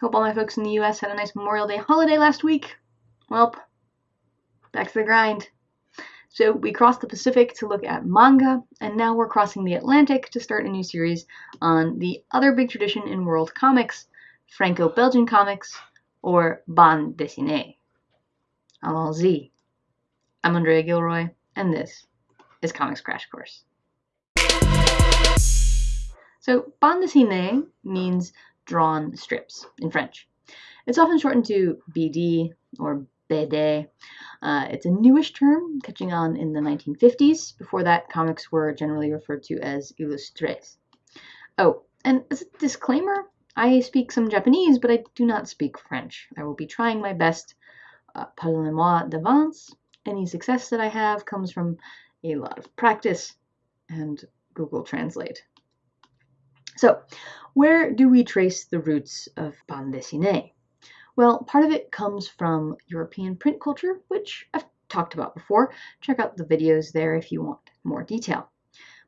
Hope all my folks in the US had a nice Memorial Day holiday last week. Welp, back to the grind. So we crossed the Pacific to look at manga, and now we're crossing the Atlantic to start a new series on the other big tradition in world comics, Franco-Belgian comics, or bande dessinée. Allons-y. I'm Andrea Gilroy, and this is Comics Crash Course. So, bande dessinée means drawn strips in French. It's often shortened to BD or BD. Uh, it's a newish term, catching on in the 1950s. Before that, comics were generally referred to as illustrés. Oh, and as a disclaimer, I speak some Japanese, but I do not speak French. I will be trying my best. Uh, Pardonnez-moi d'avance. Any success that I have comes from a lot of practice and Google Translate. So, where do we trace the roots of bande dessinée? Well, part of it comes from European print culture, which I've talked about before. Check out the videos there if you want more detail.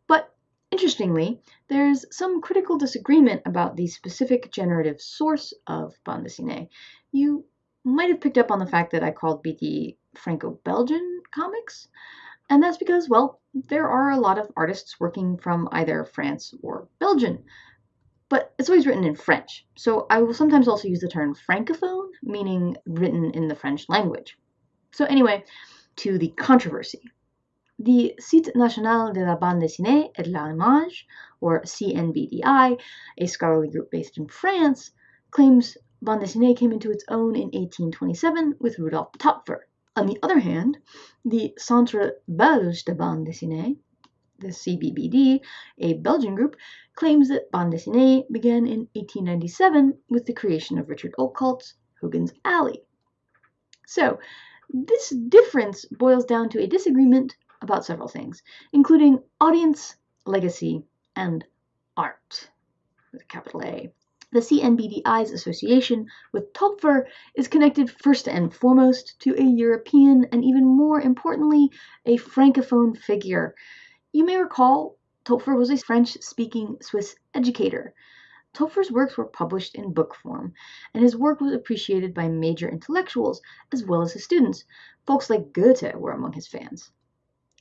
But interestingly, there's some critical disagreement about the specific generative source of bande dessinée. You might have picked up on the fact that I called BD Franco-Belgian comics, and that's because, well, there are a lot of artists working from either France or Belgium, but it's always written in French. So I will sometimes also use the term francophone, meaning written in the French language. So anyway, to the controversy. The Site National de la Bande Dessinée et de l'Image, or CNBDI, a scholarly group based in France, claims bande dessinée came into its own in 1827 with Rudolf Topfer. On the other hand, the Centre Belge de Bande Dessinée, the CBBD, a Belgian group, claims that bande dessinée began in 1897 with the creation of Richard Outcault's Hogan's Alley. So, this difference boils down to a disagreement about several things, including audience, legacy, and art, with a capital A the CNBDI's association with Topfer is connected first and foremost to a European and even more importantly, a Francophone figure. You may recall Topfer was a French speaking Swiss educator. Topfer's works were published in book form, and his work was appreciated by major intellectuals as well as his students. Folks like Goethe were among his fans.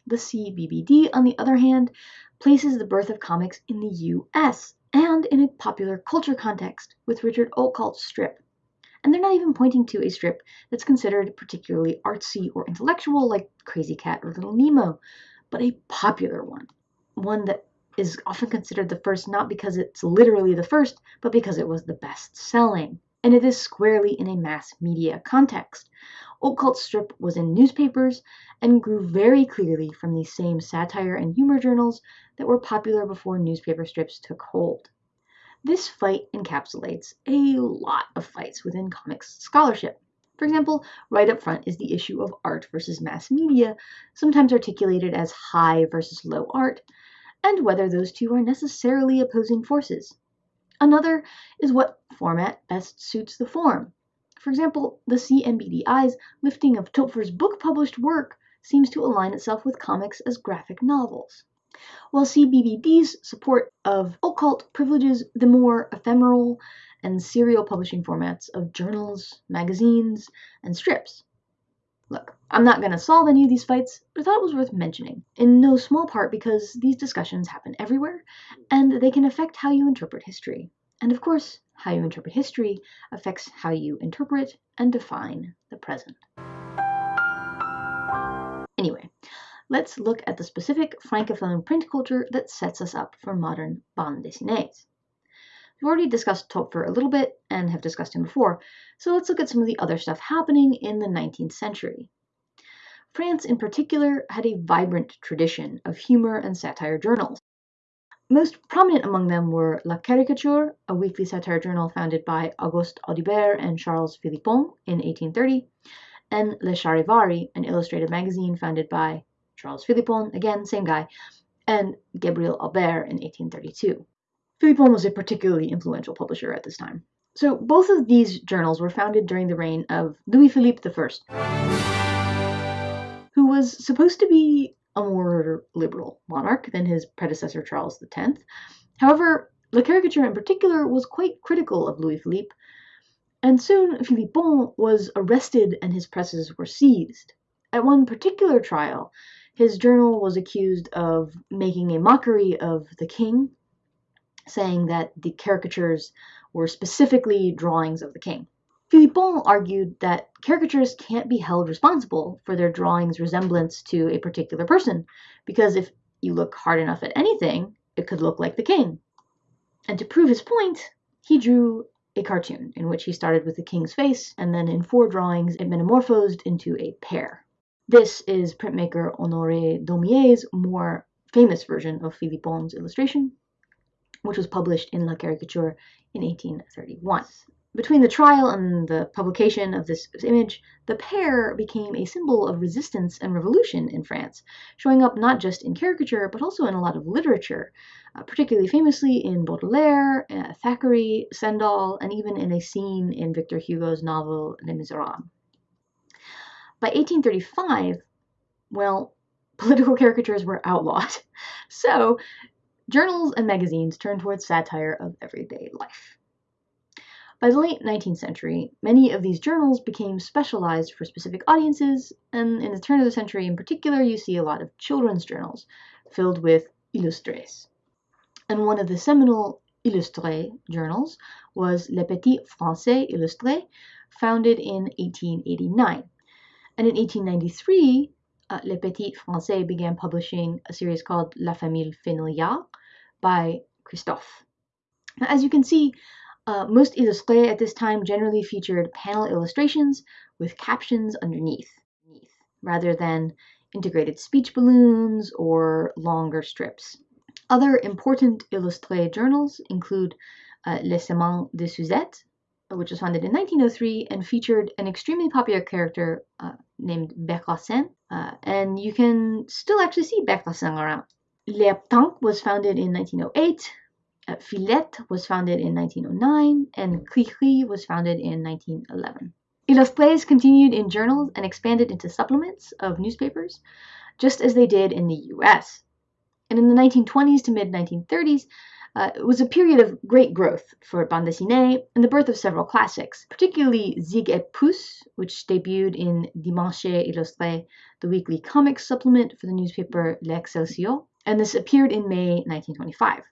The CBBD, on the other hand, places the birth of comics in the US and in a popular culture context with Richard Outcault's strip. And they're not even pointing to a strip that's considered particularly artsy or intellectual like Krazy Kat or Little Nemo, but a popular one. One that is often considered the first not because it's literally the first, but because it was the best selling. And it is squarely in a mass media context. Outcault's strip was in newspapers and grew very clearly from the same satire and humor journals that were popular before newspaper strips took hold. This fight encapsulates a lot of fights within comics scholarship. For example, right up front is the issue of art versus mass media, sometimes articulated as high versus low art, and whether those two are necessarily opposing forces. Another is what format best suits the form. For example, the CNBDI's lifting of Topfer's book published work seems to align itself with comics as graphic novels while CBBD's support of Outcault privileges the more ephemeral and serial publishing formats of journals, magazines, and strips. Look, I'm not going to solve any of these fights, but I thought it was worth mentioning, in no small part because these discussions happen everywhere, and they can affect how you interpret history. And of course, how you interpret history affects how you interpret and define the present. Anyway, let's look at the specific Francophone print culture that sets us up for modern bande dessinées. We've already discussed Topfer a little bit and have discussed him before, so let's look at some of the other stuff happening in the 19th century. France, in particular, had a vibrant tradition of humor and satire journals. Most prominent among them were La Caricature, a weekly satire journal founded by Auguste Audibert and Charles Philippon in 1830, and Le Charivari, an illustrated magazine founded by Charles Philippon, again, same guy, and Gabriel Aubert in 1832. Philippon was a particularly influential publisher at this time. So both of these journals were founded during the reign of Louis Philippe I, who was supposed to be a more liberal monarch than his predecessor Charles X. However, La Caricature in particular was quite critical of Louis Philippe, And soon Philippon was arrested and his presses were seized. At one particular trial, his journal was accused of making a mockery of the king, saying that the caricatures were specifically drawings of the king. Philippon argued that caricatures can't be held responsible for their drawing's resemblance to a particular person, because if you look hard enough at anything, it could look like the king. And to prove his point, he drew a cartoon in which he started with the king's face, and then in four drawings it metamorphosed into a pear. This is printmaker Honoré Daumier's more famous version of Philippon's illustration, which was published in La Caricature in 1831. Between the trial and the publication of this image, the pear became a symbol of resistance and revolution in France, showing up not just in caricature but also in a lot of literature, uh, particularly famously in Baudelaire, uh, Thackeray, Stendhal, and even in a scene in Victor Hugo's novel Les Miserables. By 1835, well, political caricatures were outlawed, so journals and magazines turned towards satire of everyday life. By the late 19th century, many of these journals became specialized for specific audiences, and in the turn of the century in particular, you see a lot of children's journals filled with illustrés. And one of the seminal illustré journals was Le Petit Français Illustré, founded in 1889. And in 1893, uh, Le Petit Français began publishing a series called La Famille Fenouillard by Christophe. Now, as you can see, uh, most illustrés at this time generally featured panel illustrations with captions underneath, rather than integrated speech balloons or longer strips. Other important illustré journals include uh, Les Semaines de Suzette, which was founded in 1903 and featured an extremely popular character uh, named Bécassine, uh, and you can still actually see Bécassine around. L'Herbe was founded in 1908 uh, Fillette was founded in 1909 and Cri was founded in 1911. Illustrés continued in journals and expanded into supplements of newspapers, just as they did in the US. And in the 1920s to mid 1930s, uh, it was a period of great growth for bande dessinée and the birth of several classics, particularly Zig et Puce, which debuted in Dimanche Illustré, the weekly comics supplement for the newspaper L'Excelsior, and this appeared in May 1925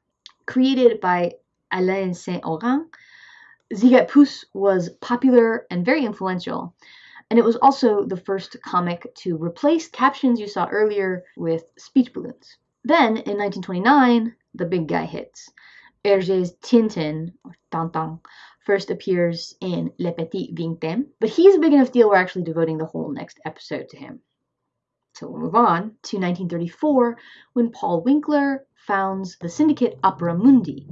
created by Alain Saint-Ogan, Zig et Puce was popular and very influential, and it was also the first comic to replace captions you saw earlier with speech balloons. Then, in 1929, the big guy hits. Hergé's Tintin, or Tintin, first appears in Le Petit Vingtième, but he's a big enough deal we're actually devoting the whole next episode to him. So we'll move on to 1934 when Paul Winkler founds the syndicate Opera Mundi.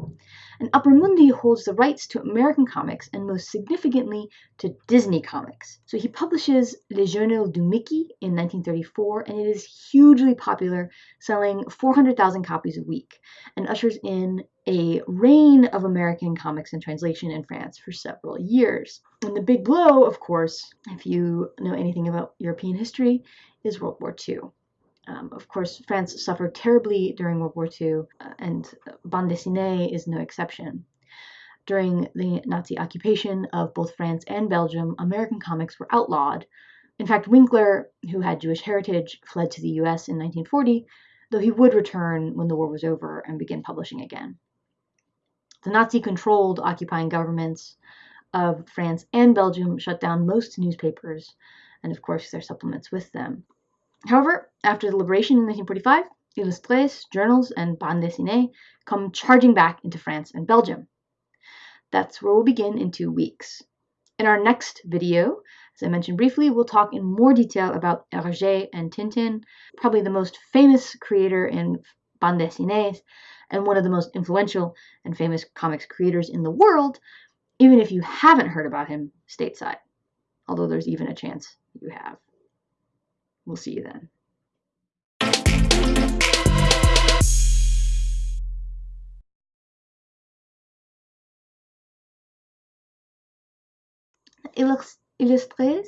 And Opera Mundi holds the rights to American comics and most significantly to Disney comics. So he publishes Le Journal du Mickey in 1934 and it is hugely popular, selling 400,000 copies a week and ushers in a reign of American comics and translation in France for several years. And the big blow, of course, if you know anything about European history, is World War II. Um, of course, France suffered terribly during World War II, uh, and bande dessinée is no exception. During the Nazi occupation of both France and Belgium, American comics were outlawed. In fact, Winkler, who had Jewish heritage, fled to the US in 1940, though he would return when the war was over and begin publishing again. The Nazi controlled occupying governments of France and Belgium shut down most newspapers, and of course their supplements with them. However, after the liberation in 1945, illustrés, journals, and bande dessinée come charging back into France and Belgium. That's where we'll begin in two weeks. In our next video, as I mentioned briefly, we'll talk in more detail about Hergé and Tintin, probably the most famous creator in bande dessinées and one of the most influential and famous comics creators in the world, even if you haven't heard about him stateside, although there's even a chance you have. We'll see you then. Illustrés